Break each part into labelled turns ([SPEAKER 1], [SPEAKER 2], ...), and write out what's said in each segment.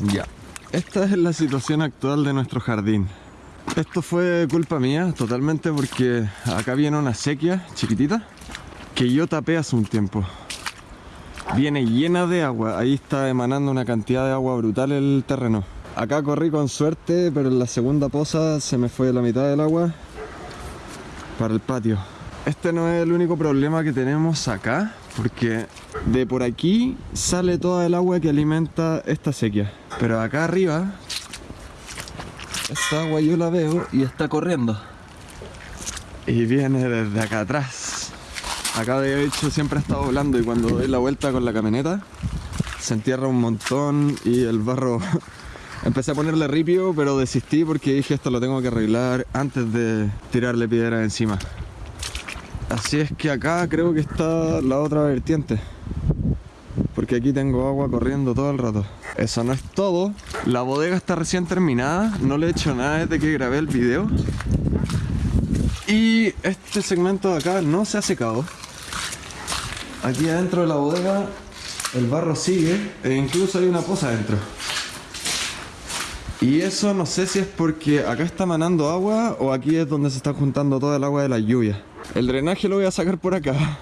[SPEAKER 1] Ya. Esta es la situación actual de nuestro jardín. Esto fue culpa mía totalmente porque acá viene una sequía chiquitita que yo tapé hace un tiempo. Viene llena de agua, ahí está emanando una cantidad de agua brutal el terreno. Acá corrí con suerte, pero en la segunda poza se me fue la mitad del agua para el patio. Este no es el único problema que tenemos acá, porque de por aquí sale toda el agua que alimenta esta sequía. Pero acá arriba, esta agua yo la veo y está corriendo. Y viene desde acá atrás. Acá de hecho siempre ha estado volando y cuando doy la vuelta con la camioneta se entierra un montón y el barro Empecé a ponerle ripio, pero desistí porque dije esto lo tengo que arreglar antes de tirarle piedra encima. Así es que acá creo que está la otra vertiente. Porque aquí tengo agua corriendo todo el rato. Eso no es todo. La bodega está recién terminada. No le he hecho nada desde que grabé el video. Y este segmento de acá no se ha secado. Aquí adentro de la bodega el barro sigue e incluso hay una poza adentro. Y eso no sé si es porque acá está manando agua o aquí es donde se está juntando toda el agua de la lluvia. El drenaje lo voy a sacar por acá.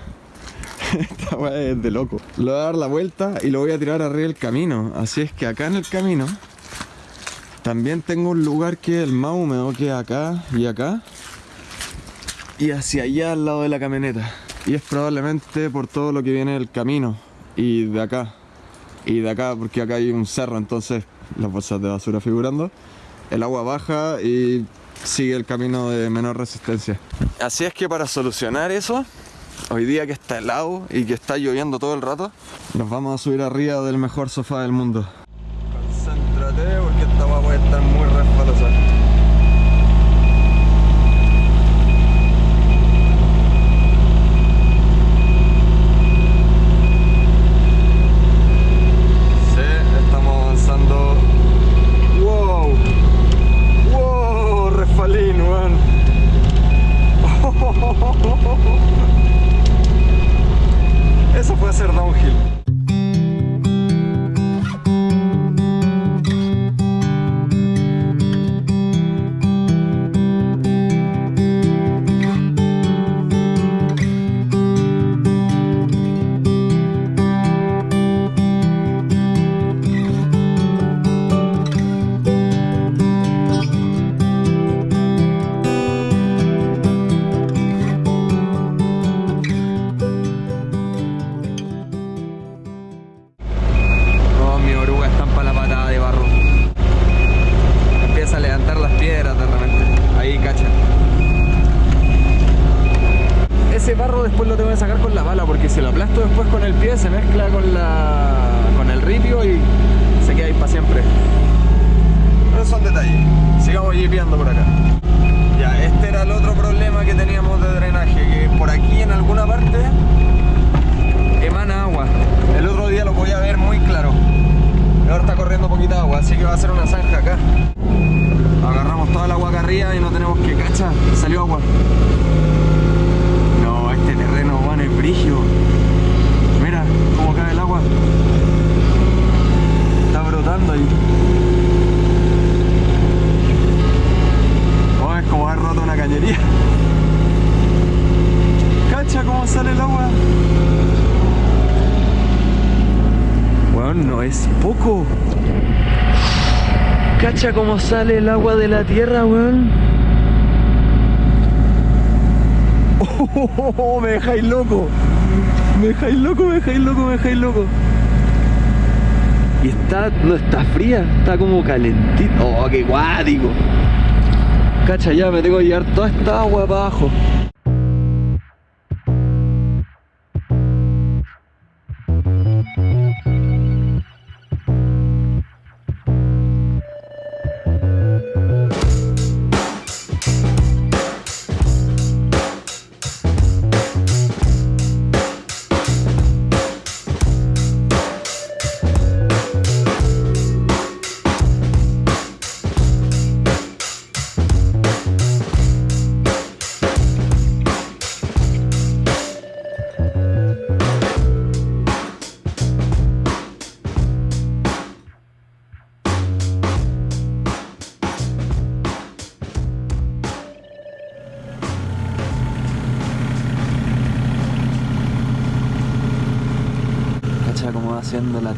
[SPEAKER 1] Esta agua es de loco. Le voy a dar la vuelta y lo voy a tirar arriba del camino. Así es que acá en el camino también tengo un lugar que es el más húmedo que acá y acá. Y hacia allá al lado de la camioneta. Y es probablemente por todo lo que viene del camino. Y de acá. Y de acá porque acá hay un cerro entonces las bolsas de basura figurando. El agua baja y sigue el camino de menor resistencia. Así es que para solucionar eso, hoy día que está helado y que está lloviendo todo el rato, nos vamos a subir arriba del mejor sofá del mundo. Concéntrate porque esta agua puede estar muy resbalosa. Cacha cómo sale el agua de la tierra, weón. Oh, me dejáis loco. Me dejáis loco, me dejáis loco, me dejáis loco. Y está, no está fría, está como calentito. Oh, qué guático. Cacha, ya me tengo que llevar toda esta agua para abajo.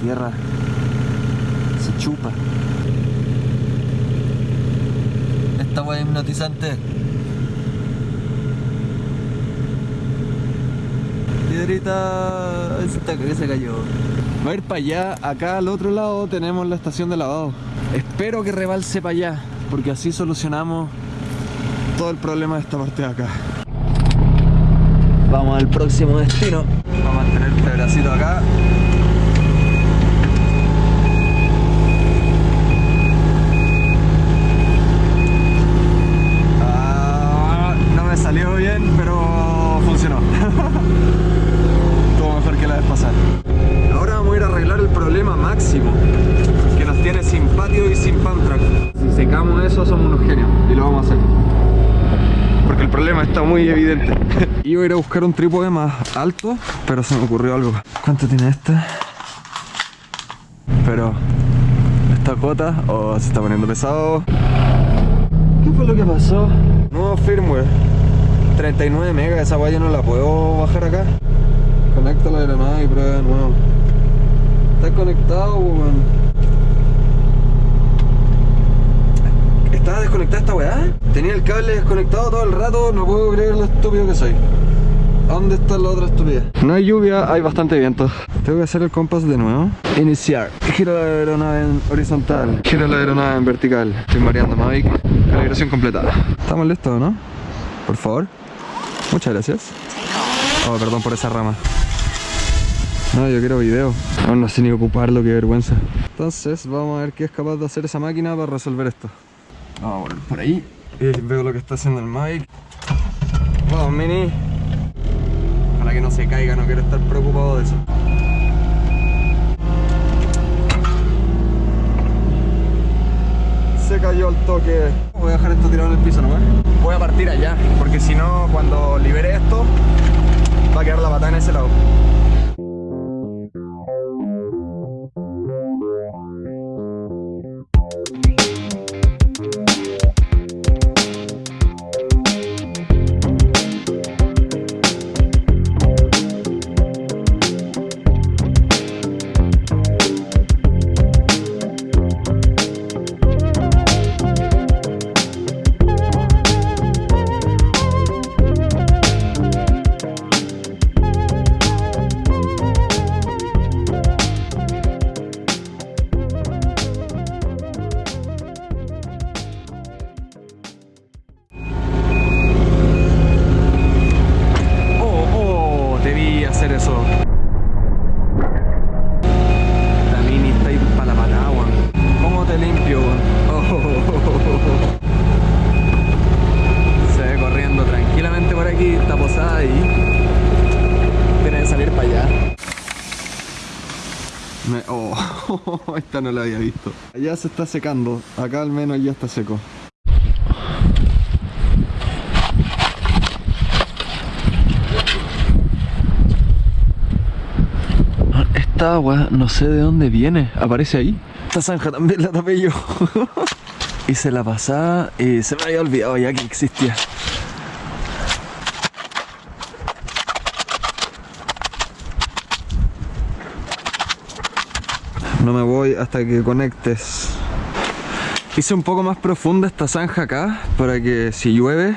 [SPEAKER 2] Tierra. Se chupa. Esta weá hipnotizante. Piedrita. Esta que se cayó.
[SPEAKER 1] Va a ir para allá, acá al otro lado tenemos la estación de lavado. Espero que rebalse para allá, porque así solucionamos todo el problema de esta parte de acá.
[SPEAKER 2] Vamos al próximo destino.
[SPEAKER 1] Vamos a tener este bracito acá. Ah, no me salió bien, pero funcionó. Estuvo mejor que la vez pasada. Ahora vamos a ir a arreglar el problema máximo que nos tiene sin patio y sin pump track. Si secamos eso y lo vamos a hacer. Porque el problema está muy evidente. Iba a ir a buscar un trípode más alto, pero se me ocurrió algo. ¿Cuánto tiene este? Pero esta cota, oh, se está poniendo pesado. ¿Qué fue lo que pasó? Nuevo firmware. 39 megas, esa guaya no la puedo bajar acá. Conecta la aeronave y prueba de nuevo. Está conectado, weón. ¿Estaba desconectada esta weá? Tenía el cable desconectado todo el rato, no puedo creer lo estúpido que soy. ¿A ¿Dónde está la otra estupidez? No hay lluvia, hay bastante viento. Tengo que hacer el compás de nuevo. Iniciar. Giro la aeronave en horizontal. Giro la aeronave en vertical. Estoy mareando Mavic. Calibración completada. ¿Estamos listos, no? Por favor. Muchas gracias. Oh, perdón por esa rama. No, yo quiero video. No, no sé ni ocuparlo, qué vergüenza. Entonces, vamos a ver qué es capaz de hacer esa máquina para resolver esto. Vamos a volver por ahí. Y veo lo que está haciendo el Mike. Vamos, Mini. Para que no se caiga, no quiero estar preocupado de eso. Se cayó al toque. Voy a dejar esto tirado en el piso nomás. Voy a partir allá, porque si no, cuando libere esto, va a quedar la patada en ese lado. Allá se está secando, acá al menos ya está seco.
[SPEAKER 2] Esta agua no sé de dónde viene, aparece ahí.
[SPEAKER 1] Esta zanja también la tapé yo.
[SPEAKER 2] Hice la pasada y se me había olvidado ya que existía.
[SPEAKER 1] No me voy hasta que conectes. Hice un poco más profunda esta zanja acá para que si llueve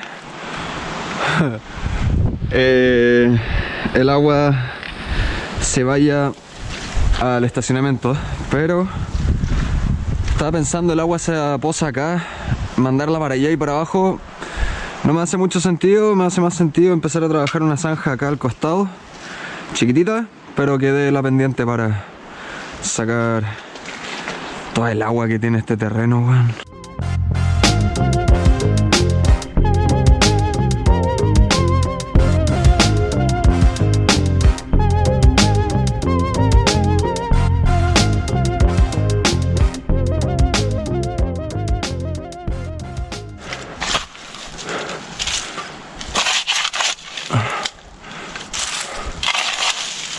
[SPEAKER 1] eh, el agua se vaya al estacionamiento. Pero estaba pensando el agua se posa acá, mandarla para allá y para abajo. No me hace mucho sentido, me hace más sentido empezar a trabajar una zanja acá al costado, chiquitita, pero que dé la pendiente para sacar toda el agua que tiene este terreno, weón.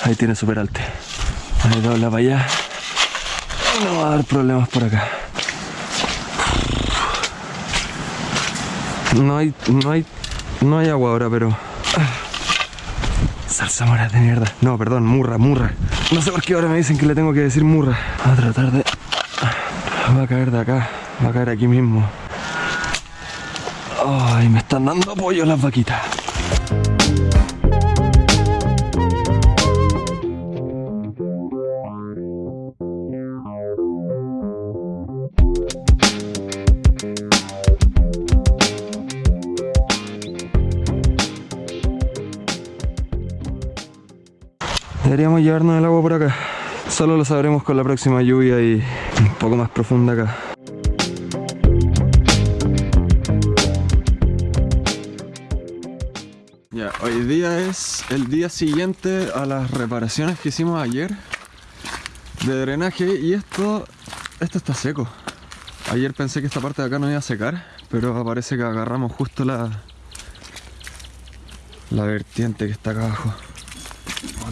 [SPEAKER 2] Ahí tiene super alte. Ahí dobla para allá. No va a dar problemas por acá.
[SPEAKER 1] No hay, no hay, no hay agua ahora, pero
[SPEAKER 2] Zarzamoras de mierda. No, perdón, murra, murra. No sé por qué ahora me dicen que le tengo que decir murra. Va a tratar de... Va a caer de acá. Va a caer aquí mismo. Ay, me están dando apoyo las vaquitas. Deberíamos llevarnos el agua por acá. Solo lo sabremos con la próxima lluvia y un poco más profunda acá.
[SPEAKER 1] Ya, hoy día es el día siguiente a las reparaciones que hicimos ayer de drenaje y esto, esto está seco. Ayer pensé que esta parte de acá no iba a secar, pero parece que agarramos justo la, la vertiente que está acá abajo.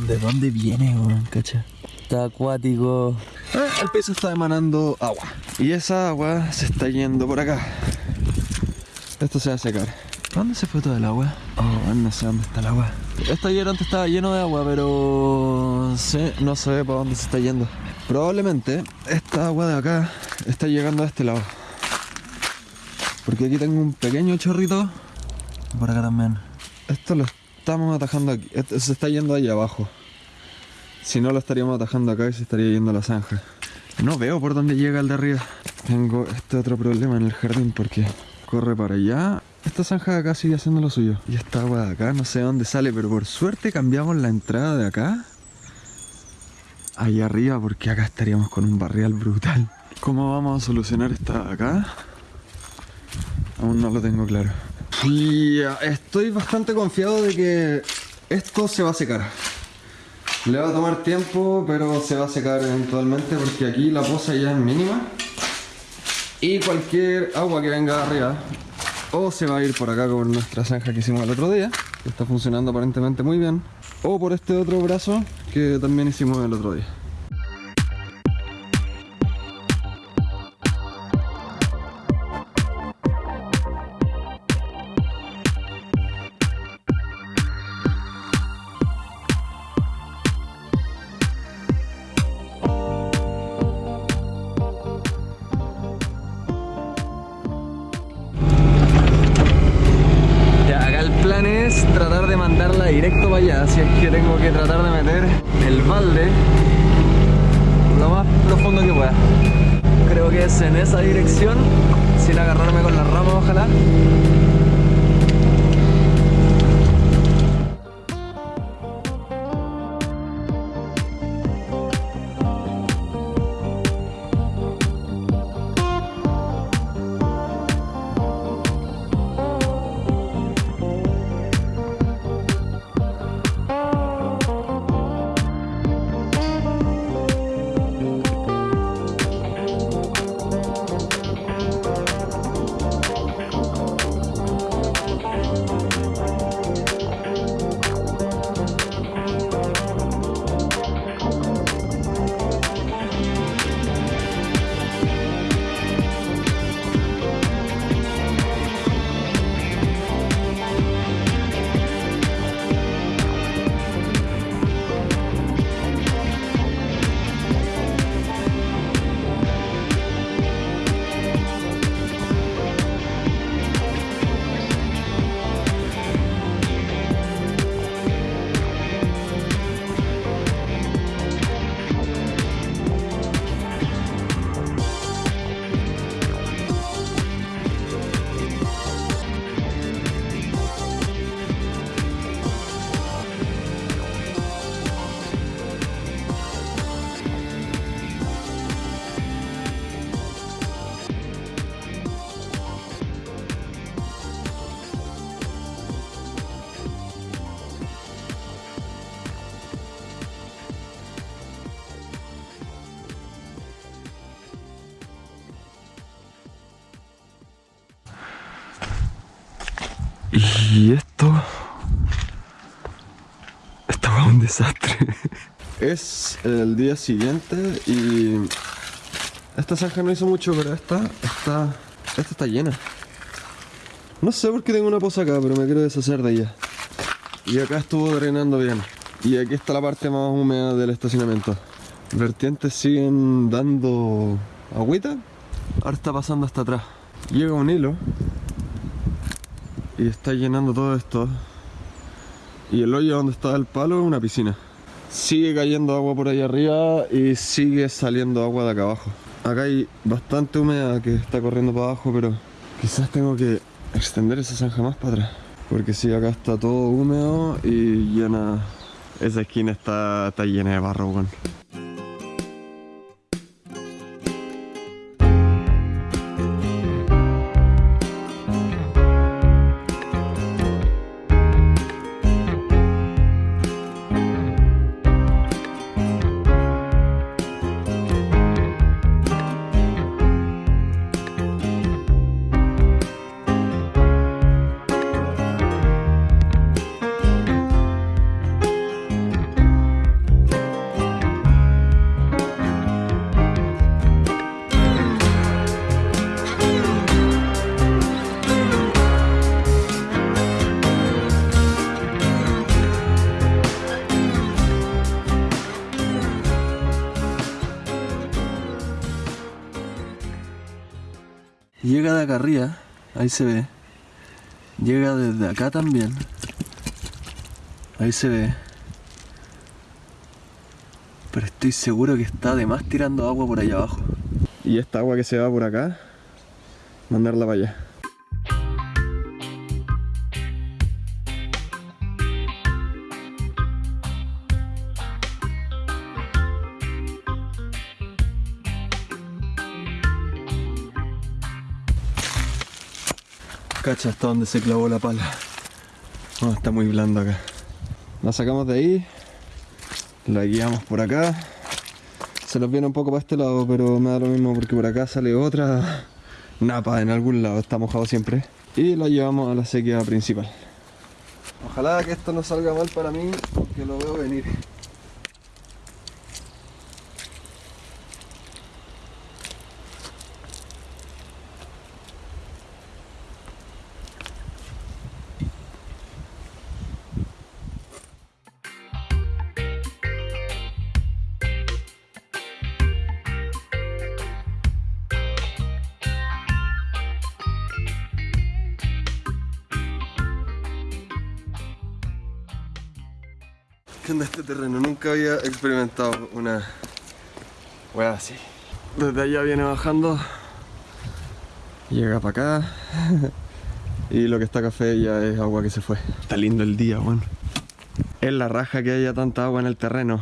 [SPEAKER 2] ¿De dónde viene, weón? Cacha. Está acuático.
[SPEAKER 1] Eh, el piso está emanando agua. Y esa agua se está yendo por acá. Esto se va a secar.
[SPEAKER 2] ¿Dónde se fue todo el agua?
[SPEAKER 1] Oh, no sé dónde está el agua. Este ayer antes estaba lleno de agua, pero sí, no sé para dónde se está yendo. Probablemente esta agua de acá está llegando a este lado. Porque aquí tengo un pequeño chorrito.
[SPEAKER 2] Por acá también.
[SPEAKER 1] Esto lo estamos atajando aquí. Se está yendo ahí abajo. Si no lo estaríamos atajando acá y se estaría yendo a la zanja. No veo por dónde llega el de arriba. Tengo este otro problema en el jardín porque corre para allá. Esta zanja de acá sigue haciendo lo suyo. Y esta agua de acá no sé dónde sale, pero por suerte cambiamos la entrada de acá. Ahí arriba porque acá estaríamos con un barrial brutal. ¿Cómo vamos a solucionar esta de acá? Aún no lo tengo claro. Y eh, estoy bastante confiado de que esto se va a secar. Le va a tomar tiempo, pero se va a secar eventualmente porque aquí la poza ya es mínima. Y cualquier agua que venga arriba o se va a ir por acá por nuestra zanja que hicimos el otro día, que está funcionando aparentemente muy bien, o por este otro brazo que también hicimos el otro día.
[SPEAKER 2] Es el
[SPEAKER 1] día siguiente y esta zanja no hizo mucho, pero esta está, esta está llena. No sé por qué tengo una poza acá, pero me quiero deshacer de ella. y acá estuvo drenando bien. Y aquí está la parte más húmeda del estacionamiento. Vertientes siguen dando agüita. Ahora está pasando hasta atrás. Llega un hilo y está llenando todo esto. Y el hoyo donde está el palo es una piscina. Sigue cayendo agua por ahí arriba y sigue saliendo agua de acá abajo. Acá hay bastante humedad que está corriendo para abajo, pero quizás tengo que extender esa zanja más para atrás. Porque si acá está todo húmedo y llena... Esa esquina está, está llena de barro, weón. Se ve. Llega desde acá también. Ahí se ve. Pero estoy seguro que está además tirando agua por allá abajo. Y esta agua que se va por acá, mandarla para allá. Cacha hasta donde se clavó la pala. Está muy blando acá. La sacamos de ahí, la guiamos por acá. Se nos viene un poco para este lado, pero me da lo mismo porque por acá sale otra napa en algún lado, está mojado siempre. Y la llevamos a la sequía principal. Ojalá que esto no salga mal para mí, porque lo veo venir. ¿Qué onda este terreno? Nunca había experimentado una wea así. Desde allá viene bajando, llega para acá y lo que está café ya es agua que se fue. Está lindo el día, weón. Es la raja que haya tanta agua en el terreno,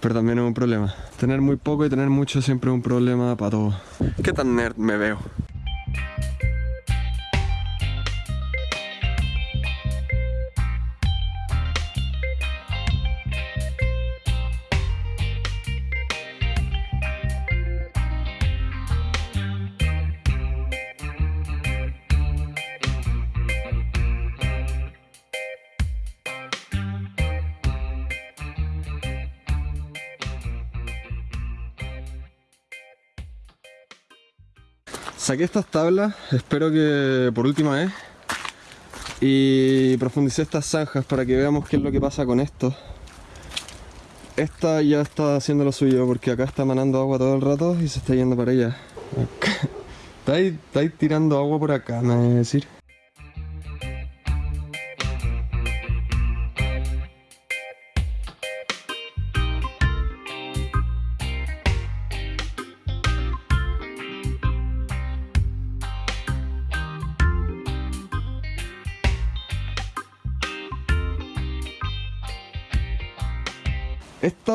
[SPEAKER 1] pero también es un problema. Tener muy poco y tener mucho siempre es un problema para todos. ¿Qué tan nerd me veo? Saqué estas tablas, espero que por última vez, y profundicé estas zanjas para que veamos qué es lo que pasa con esto. Esta ya está haciendo lo suyo porque acá está manando agua todo el rato y se está yendo para allá. Está ahí, tirando agua por acá, me voy a decir.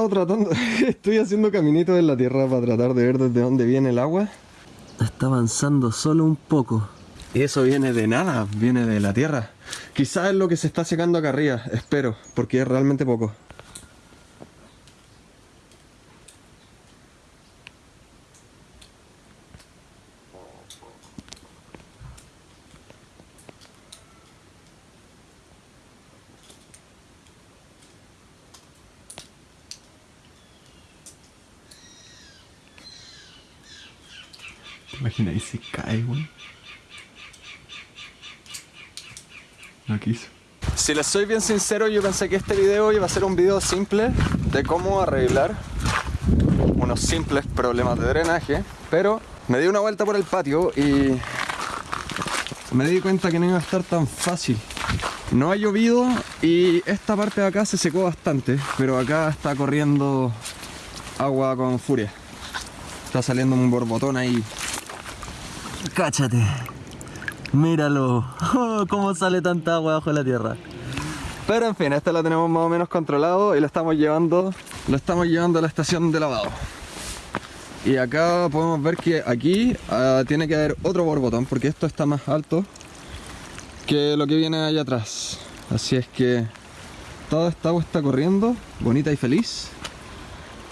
[SPEAKER 1] Estado tratando, estoy haciendo caminitos en la tierra para tratar de ver desde dónde viene el agua. Está avanzando solo un poco. Y eso viene de nada, viene de la tierra. Quizás es lo que se está secando acá arriba, espero, porque es realmente poco. ¿Te imaginas ahí si cae, weón? No quiso. Si les soy bien sincero, yo pensé que este video iba a ser un video simple de cómo arreglar unos simples problemas de drenaje, pero me di una vuelta por el patio y me di cuenta que no iba a estar tan fácil. No ha llovido y esta parte de acá se secó bastante, pero acá está corriendo agua con furia. Está saliendo un borbotón ahí.
[SPEAKER 2] Cáchate. Míralo. Oh, cómo sale tanta agua bajo la tierra.
[SPEAKER 1] Pero en fin, esta la tenemos más o menos controlado y lo estamos llevando, lo estamos llevando a la estación de lavado. Y acá podemos ver que aquí ah, tiene que haber otro borbotón porque esto está más alto que lo que viene allá atrás. Así es que toda esta agua está corriendo, bonita y feliz.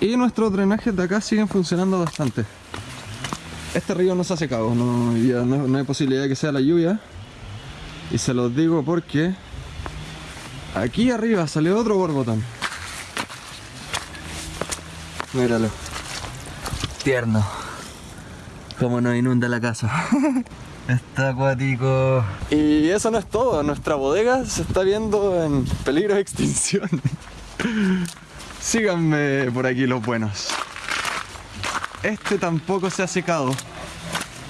[SPEAKER 1] Y nuestros drenajes de acá siguen funcionando bastante. Este río no se ha secado, no, no, hay posibilidad de que sea la lluvia. Y se los digo porque aquí arriba salió otro borbotón. Míralo.
[SPEAKER 2] Tierno. Como nos inunda la casa. Está acuático.
[SPEAKER 1] Y eso no es todo, nuestra bodega se está viendo en peligro de extinción. Síganme por aquí los buenos. Este tampoco se ha secado.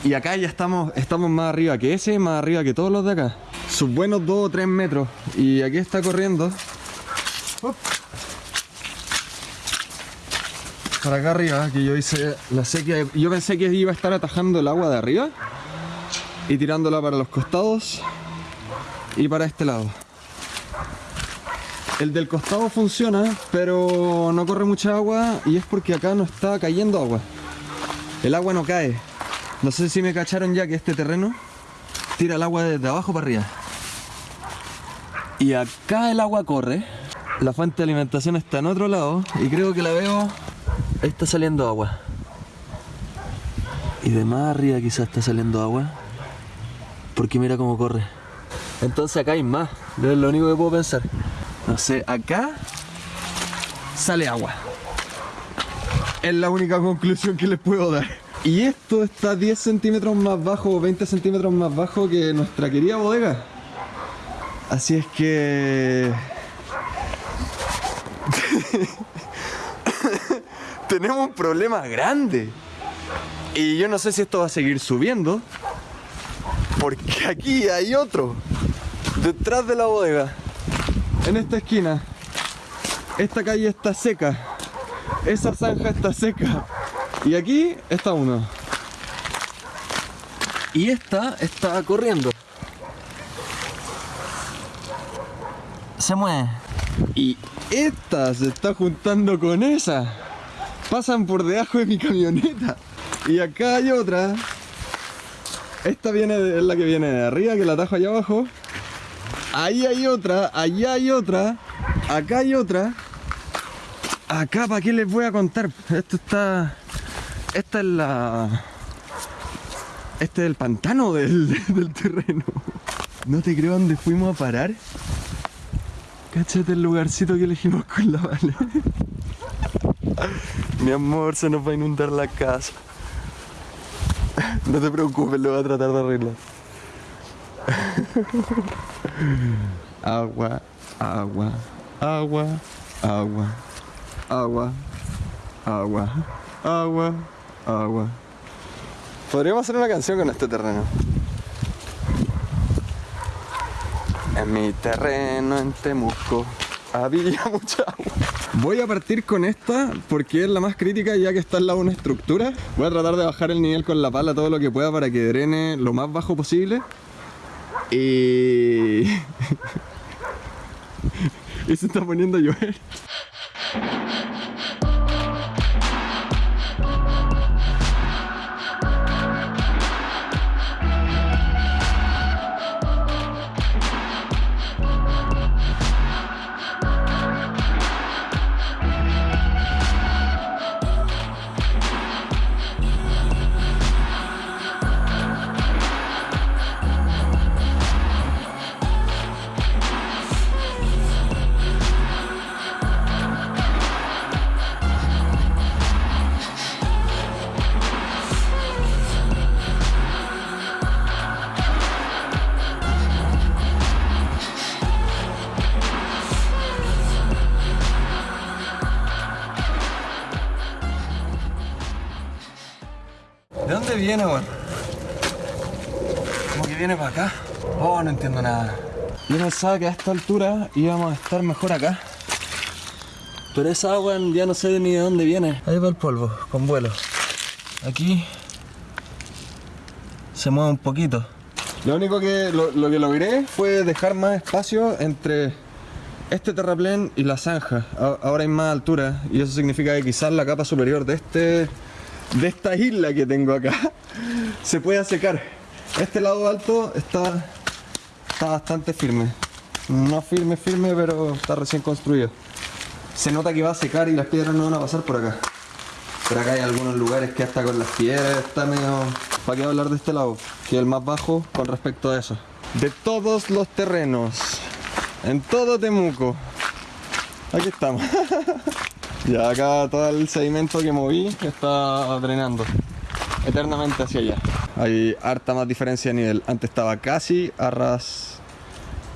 [SPEAKER 1] Y acá ya estamos, estamos más arriba que ese, más arriba que todos los de acá. Sus buenos 2 o 3 metros. Y aquí está corriendo. Para acá arriba, que yo hice la sequía. Yo pensé que iba a estar atajando el agua de arriba y tirándola para los costados y para este lado. El del costado funciona, pero no corre mucha agua y es porque acá no está cayendo agua. El agua no cae. No sé si me cacharon ya que este terreno tira el agua desde abajo para arriba. Y acá el agua corre. La fuente de alimentación está en otro lado y creo que la veo. Está saliendo agua. Y de más arriba quizás está saliendo agua. Porque mira cómo corre. Entonces acá hay más. Es lo único que puedo pensar. No sé, acá sale agua. Es la única conclusión que les puedo dar. Y esto está 10 centímetros más bajo o 20 centímetros más bajo que nuestra querida bodega. Así es que... Tenemos un problema grande. Y yo no sé si esto va a seguir subiendo. Porque aquí hay otro. Detrás de la bodega. En esta esquina. Esta calle está seca. Esa zanja está seca. Y aquí está uno. Y esta está corriendo.
[SPEAKER 2] Se mueve.
[SPEAKER 1] Y esta se está juntando con esa. Pasan por debajo de mi camioneta. Y acá hay otra. Esta viene de- es la que viene de arriba, que la atajo allá abajo. Ahí hay otra, allá hay otra, acá hay otra. Acá, ¿para qué les voy a contar? Esto está... Esta es la... Este es el pantano del, del terreno. No te creo dónde fuimos a parar. Cáchate el lugarcito que elegimos con la Vale. Mi amor, se nos va a inundar la casa. No te preocupes, lo voy a tratar de arreglar. Agua, agua, agua, agua, agua, agua, agua, agua. Podríamos hacer una canción con este terreno. En mi terreno en Temuco había mucha agua. Voy a partir con esta porque es la más crítica ya que está al lado de una estructura. Voy a tratar de bajar el nivel con la pala todo lo que pueda para que drene lo más bajo posible. Y... y se está poniendo a llover. Yo pensaba que a esta altura íbamos a estar mejor acá. Pero esa agua ya no sé ni de dónde viene. Ahí va el polvo, con vuelo. Aquí se mueve un poquito. Lo único que lo, lo que logré fue dejar más espacio entre este terraplén y la zanja. A- Ahora hay más altura y eso significa que quizás la capa superior de este de esta isla que tengo acá se pueda secar. Este lado alto está está bastante firme. No firme firme, pero está recién construido. Se nota que va a secar y las piedras no van a pasar por acá. Pero acá hay algunos lugares que hasta con las piedras está medio... ¿Para qué hablar de este lado? Que es el más bajo con respecto a eso. De todos los terrenos, en todo Temuco. Aquí estamos. ya acá todo el sedimento que moví está drenando eternamente hacia allá. Hay harta más diferencia de nivel. Antes estaba casi a ras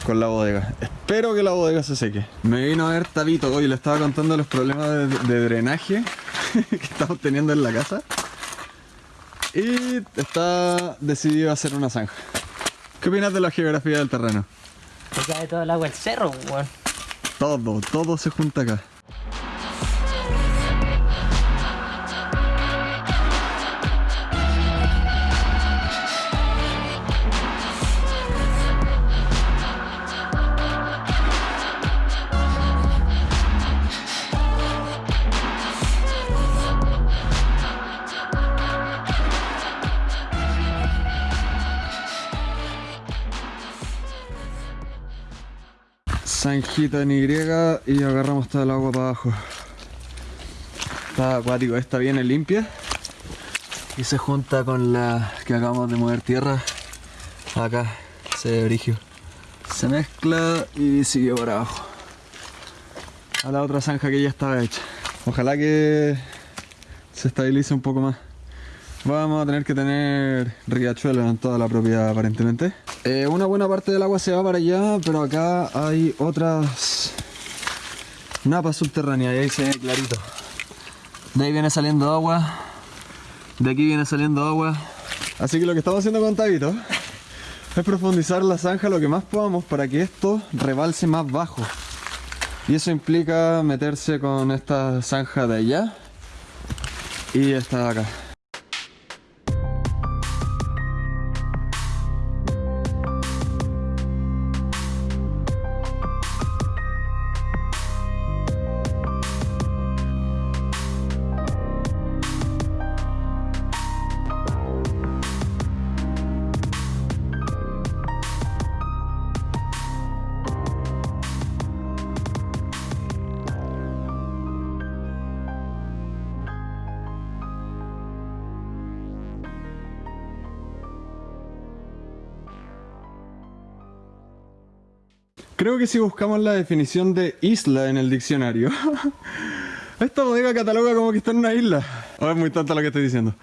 [SPEAKER 1] con la bodega. Espero que la bodega se seque. Me vino a ver Tabito hoy le estaba contando los problemas de, de drenaje que estamos teniendo en la casa. Y está decidido a hacer una zanja. ¿Qué opinas de la geografía del terreno?
[SPEAKER 3] Se cae todo el agua del cerro, weón.
[SPEAKER 1] Todo, todo se junta acá. Y y agarramos toda el agua para abajo. Está acuático, esta viene limpia y se junta con la que acabamos de mover tierra. Acá se ve brigio. Se mezcla y sigue por abajo. A la otra zanja que ya estaba hecha. Ojalá que se estabilice un poco más. Vamos a tener que tener riachuelos en toda la propiedad aparentemente. Eh, una buena parte del agua se va para allá, pero acá hay otras napas subterráneas y ahí se ve clarito. De ahí viene saliendo agua, de aquí viene saliendo agua. Así que lo que estamos haciendo con Tabito es profundizar la zanja lo que más podamos para que esto rebalse más bajo. Y eso implica meterse con esta zanja de allá y esta de acá. Creo que si buscamos la definición de isla en el diccionario, esta bodega cataloga como que está en una isla. O es muy tonto lo que estoy diciendo.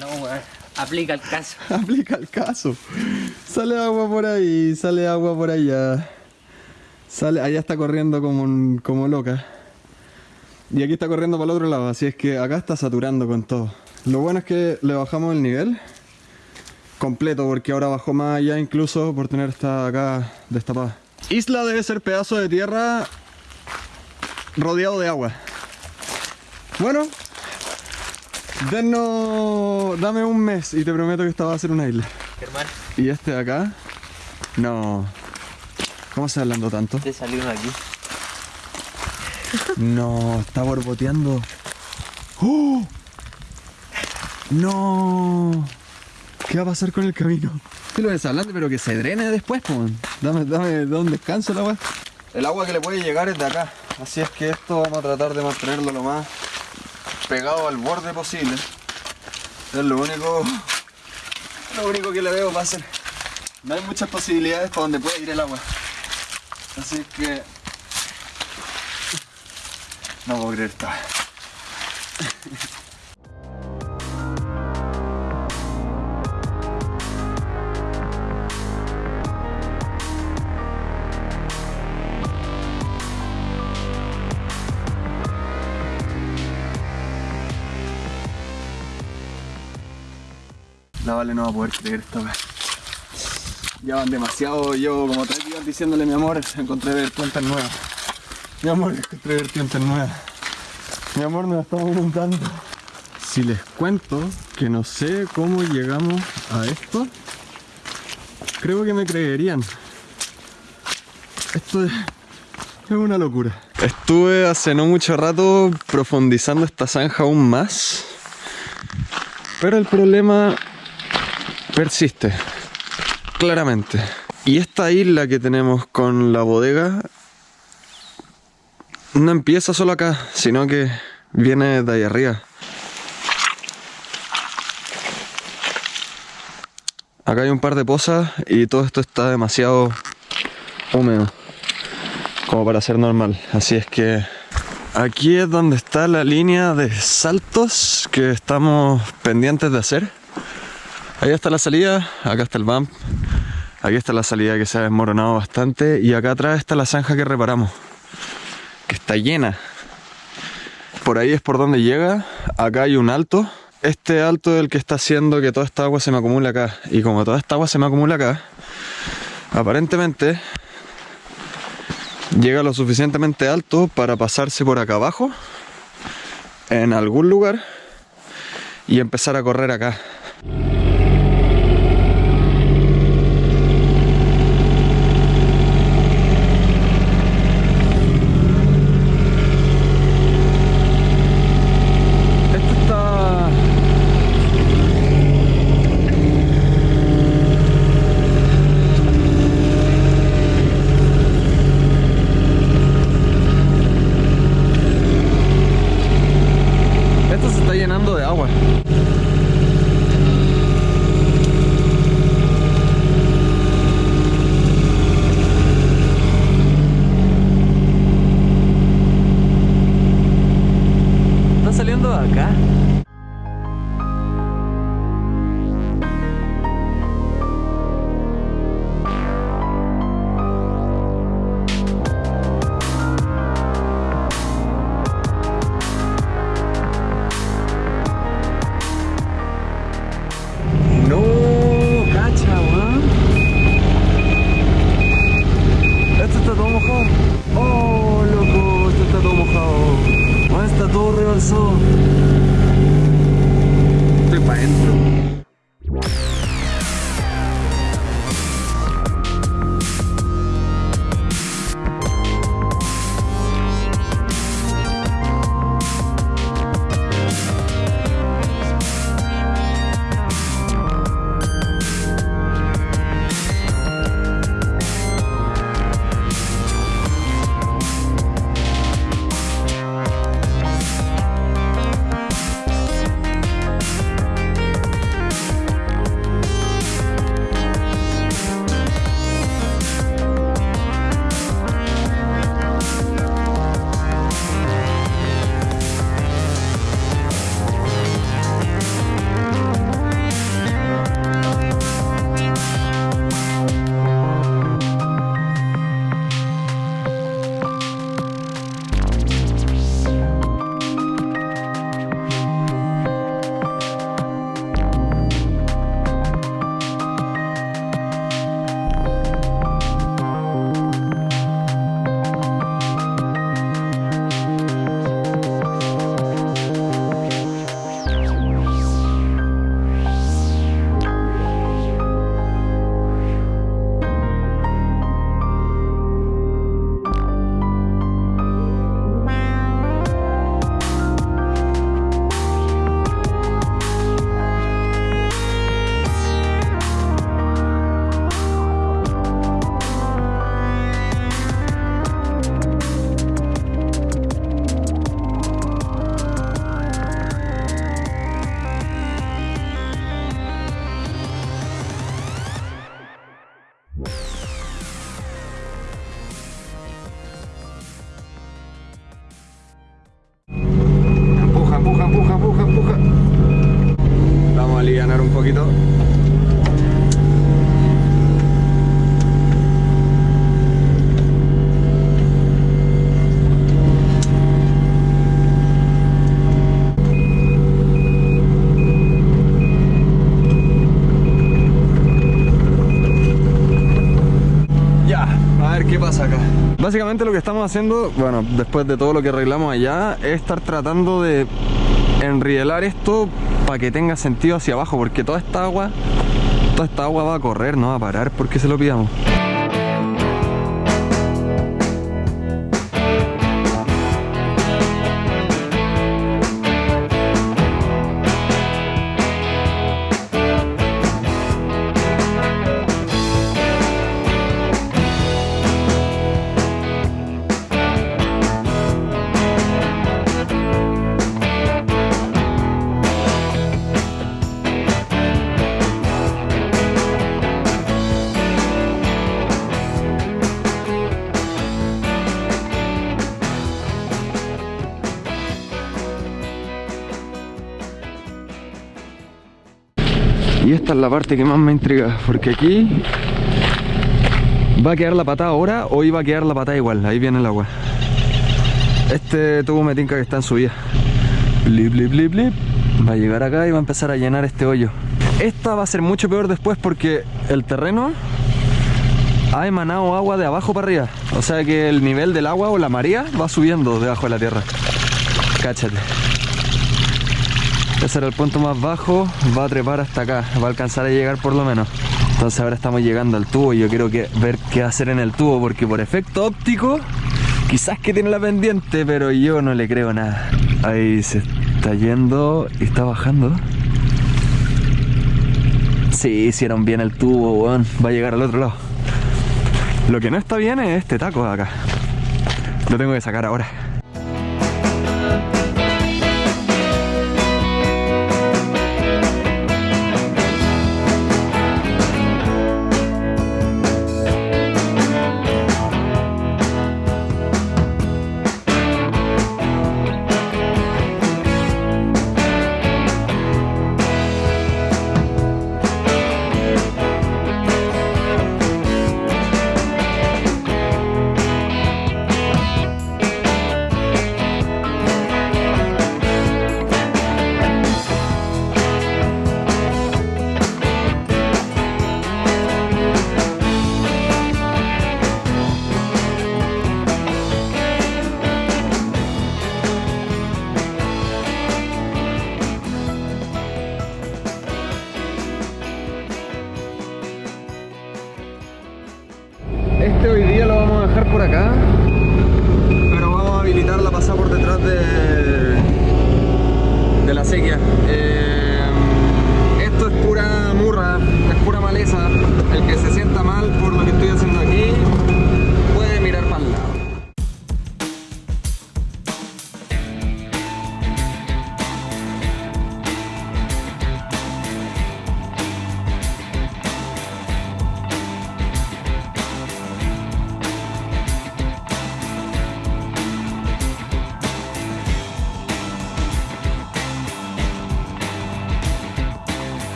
[SPEAKER 3] No, weón. Aplica el caso.
[SPEAKER 1] Aplica el caso. Sale agua por ahí, sale agua por allá. Sale, allá está corriendo como, un- como loca. Y aquí está corriendo para el otro lado, así es que acá está saturando con todo. Lo bueno es que le bajamos el nivel completo, porque ahora bajó más allá incluso por tener esta acá destapada. Isla debe ser pedazo de tierra rodeado de agua. Bueno, denos, dame un mes y te prometo que esta va a ser una isla.
[SPEAKER 3] Germán,
[SPEAKER 1] Y este de acá, no. ¿Cómo se hablando tanto?
[SPEAKER 3] te salió uno aquí.
[SPEAKER 1] No, está borboteando. ¡Oh! No. ¿Qué va a pasar con el camino? ¿Qué lo ves hablando? Pero que se drene después, pues. Dame, dame, dame un descanso la weá. El agua que le puede llegar es de acá. Así es que esto vamos a tratar de mantenerlo lo más pegado al borde posible. Es lo único. Lo único que le veo va a ser. No hay muchas posibilidades para donde puede ir el agua. Así que. No puedo creer esto. La Vale no va a poder creer esta vez. Ya van demasiado, llevo como tres días diciéndole mi amor, encontré vertientes nuevas. Mi amor, encontré vertientes nuevas. Mi amor, nos estamos inundando. Si les cuento que no sé cómo llegamos a esto, creo que me creerían. Esto es, es una locura. Estuve hace no mucho rato profundizando esta zanja aún más, pero el problema persiste, claramente. Y esta isla que tenemos con la bodega no empieza solo acá, sino que viene de ahí arriba. Acá hay un par de pozas y todo esto está demasiado húmedo como para ser normal. Así es que aquí es donde está la línea de saltos que estamos pendientes de hacer. Ahí está la salida, acá está el bump, aquí está la salida que se ha desmoronado bastante y acá atrás está la zanja que reparamos, que está llena. Por ahí es por donde llega, acá hay un alto. Este alto es el que está haciendo que toda esta agua se me acumule acá. Y como toda esta agua se me acumula acá, aparentemente llega lo suficientemente alto para pasarse por acá abajo, en algún lugar, y empezar a correr acá. Básicamente lo que estamos haciendo, bueno, después de todo lo que arreglamos allá, es estar tratando de enrielar esto para que tenga sentido hacia abajo, porque toda esta agua, toda esta agua va a correr, no va a parar porque se lo pidamos. La parte que más me intriga, porque aquí va a quedar la patada ahora o iba a quedar la patada igual, ahí viene el agua. Este tubo me tinca que está en subida. Blip, blip, blip, blip. Va a llegar acá y va a empezar a llenar este hoyo. Esta va a ser mucho peor después porque el terreno ha emanado agua de abajo para arriba. O sea que el nivel del agua o la marea va subiendo debajo de la tierra. Cáchate. Ese era el punto más bajo, va a trepar hasta acá, va a alcanzar a llegar por lo menos. Entonces ahora estamos llegando al tubo y yo quiero ver qué hacer en el tubo porque por efecto óptico quizás que tiene la pendiente, pero yo no le creo nada. Ahí se está yendo y está bajando. Sí, hicieron bien el tubo, weón. Va a llegar al otro lado. Lo que no está bien es este taco de acá. Lo tengo que sacar ahora. Por acá, pero vamos a habilitar la pasada por detrás de, de la sequía. Eh, esto es pura murra, es pura maleza. El que se sienta mal por lo que estoy haciendo aquí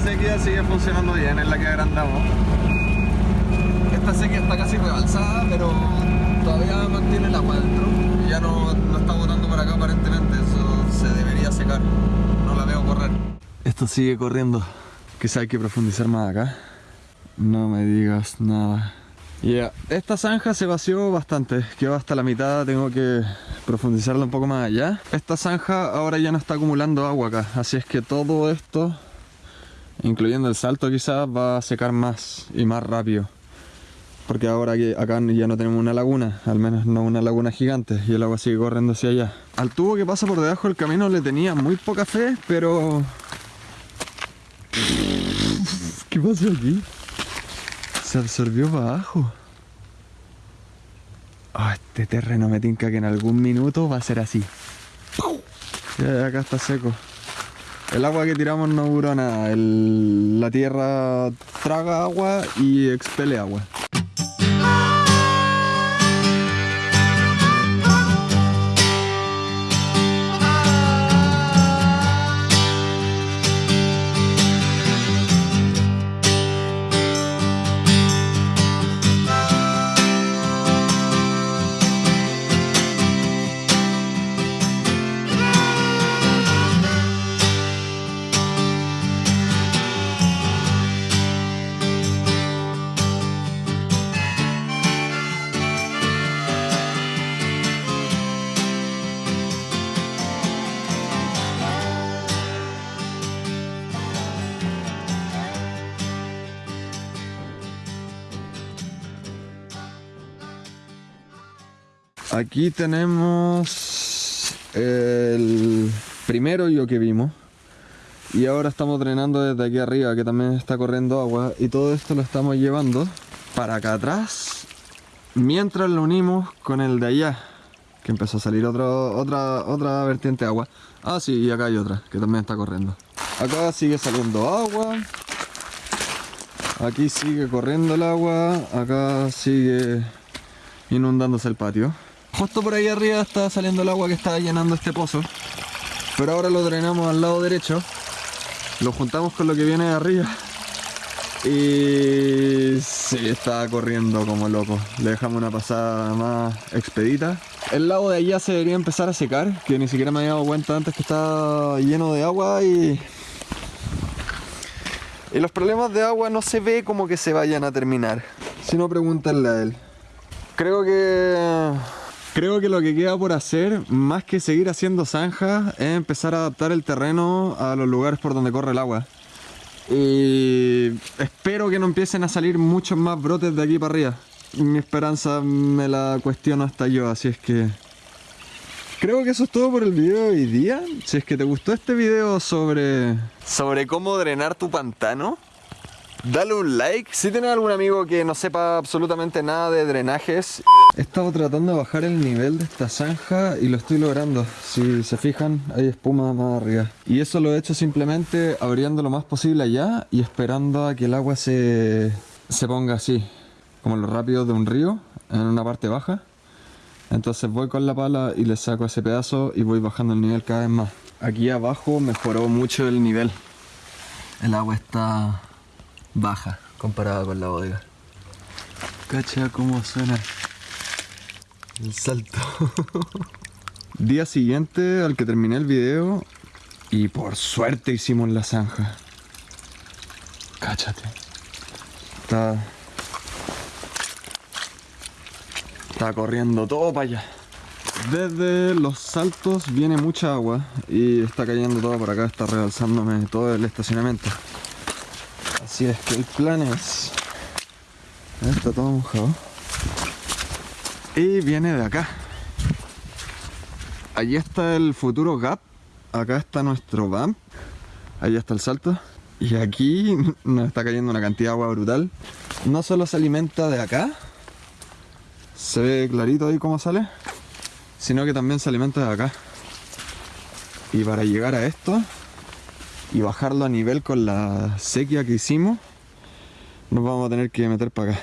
[SPEAKER 1] sequía sigue funcionando bien, es la que agrandamos. Esta sequía está casi rebalsada, pero todavía mantiene el agua dentro. Ya no, no está botando para acá aparentemente, eso se debería secar. No la veo correr. Esto sigue corriendo. Quizá hay que profundizar más acá. No me digas nada. Ya, esta zanja se vació bastante, quedó hasta la mitad, tengo que profundizarla un poco más allá. Esta zanja ahora ya no está acumulando agua acá, así es que todo esto incluyendo el salto quizás va a secar más y más rápido Porque ahora que acá ya no tenemos una laguna, al menos no una laguna gigante, y el agua sigue corriendo hacia allá. Al tubo que pasa por debajo del camino le tenía muy poca fe, pero... ¿Qué pasó aquí? Se absorbió para abajo. Ah, este terreno me tinca que en algún minuto va a ser así. Ya, acá está seco. El agua que tiramos no duró nada. La tierra traga agua y expele agua. Aquí tenemos el primer hoyo que vimos. Y ahora estamos drenando desde aquí arriba, que también está corriendo agua. Y todo esto lo estamos llevando para acá atrás. Mientras lo unimos con el de allá. Que empezó a salir otro, otra, otra vertiente de agua. Ah, sí, y acá hay otra, que también está corriendo. Acá sigue saliendo agua. Aquí sigue corriendo el agua. Acá sigue inundándose el patio. Justo por ahí arriba está saliendo el agua que está llenando este pozo. Pero ahora lo drenamos al lado derecho. Lo juntamos con lo que viene de arriba. Y sí, está corriendo como loco. Le dejamos una pasada más expedita. El lago de allá se debería empezar a secar, que ni siquiera me había dado cuenta antes que estaba lleno de agua y... Y los problemas de agua no se ve como que se vayan a terminar. Si no, pregúntenle a él. Creo que... Creo que lo que queda por hacer, más que seguir haciendo zanjas, es empezar a adaptar el terreno a los lugares por donde corre el agua. Y espero que no empiecen a salir muchos más brotes de aquí para arriba. Mi esperanza me la cuestiono hasta yo, así es que... Creo que eso es todo por el video de hoy día. Si es que te gustó este video sobre... Sobre cómo drenar tu pantano, dale un like. Si tienes algún amigo que no sepa absolutamente nada de drenajes, he estado tratando de bajar el nivel de esta zanja y lo estoy logrando. Si se fijan, hay espuma más arriba. Y eso lo he hecho simplemente abriendo lo más posible allá y esperando a que el agua se, se ponga así, como lo rápido de un río, en una parte baja. Entonces voy con la pala y le saco ese pedazo y voy bajando el nivel cada vez más. Aquí abajo mejoró mucho el nivel. El agua está baja comparada con la bodega. Cacha cómo suena el salto. Día siguiente al que terminé el video y por suerte hicimos la zanja. Cáchate. Está Está corriendo todo para allá. Desde los saltos viene mucha agua y está cayendo todo por acá, está rebalsándome todo el estacionamiento. Así es que el plan es... Está todo mojado. Y viene de acá. Allí está el futuro gap. Acá está nuestro BAM. Allá está el salto. Y aquí nos está cayendo una cantidad de agua brutal. No solo se alimenta de acá, se ve clarito ahí cómo sale, sino que también se alimenta de acá. Y para llegar a esto y bajarlo a nivel con la sequía que hicimos, nos vamos a tener que meter para acá.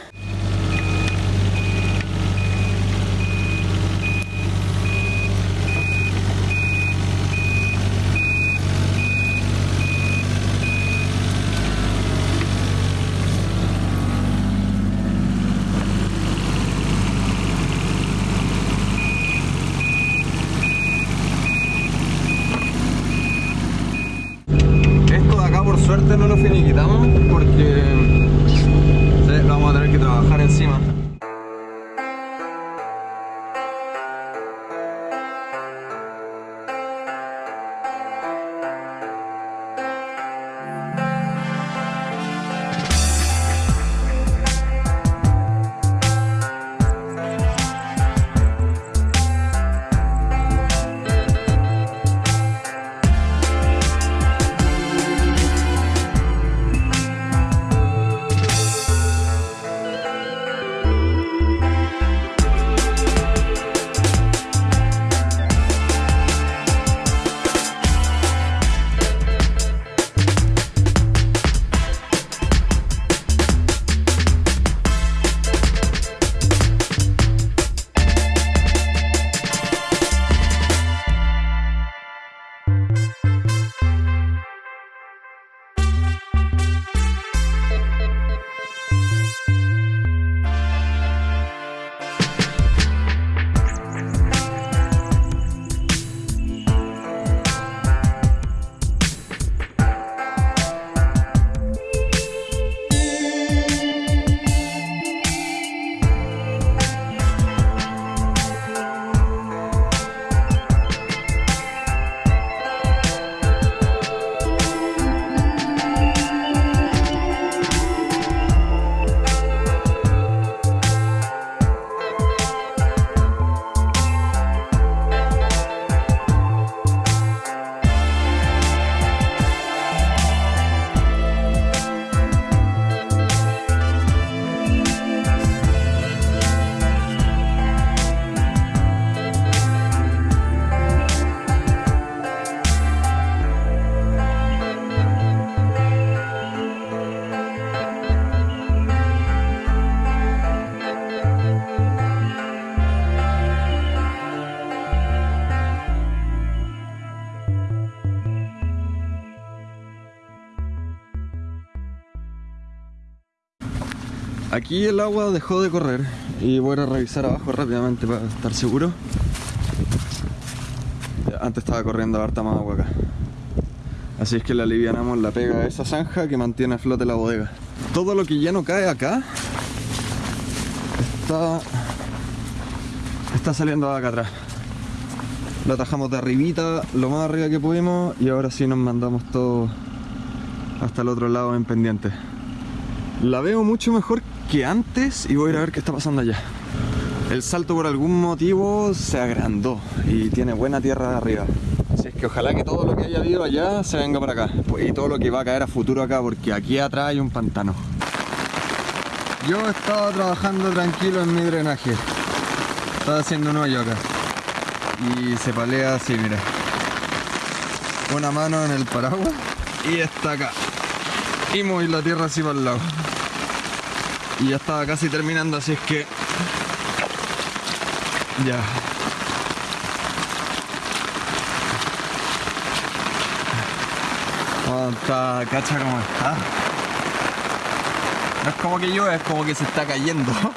[SPEAKER 1] Aquí el agua dejó de correr y voy a revisar abajo rápidamente para estar seguro. Antes estaba corriendo harta más agua acá. Así es que le alivianamos la pega a esa zanja que mantiene a flote la bodega. Todo lo que ya no cae acá está, saliendo acá atrás. Lo atajamos de arribita, lo más arriba que pudimos y ahora sí nos mandamos todo hasta el otro lado en pendiente. La veo mucho mejor que antes y voy a ir a ver qué está pasando allá. El salto por algún motivo se agrandó y tiene buena tierra arriba. Así es que ojalá que todo lo que haya habido allá se venga para acá. Pues, Y todo lo que va a caer a futuro acá porque aquí atrás hay un pantano. Yo estaba trabajando tranquilo en mi drenaje. Estaba haciendo un hoyo acá. Y se palea así, mira. Una mano en el paraguas y está acá. Y moví la tierra así para el lado. Y ya estaba casi terminando, así es que. Ya. Está, cacha como está. No es como que llueve, es como que se está cayendo.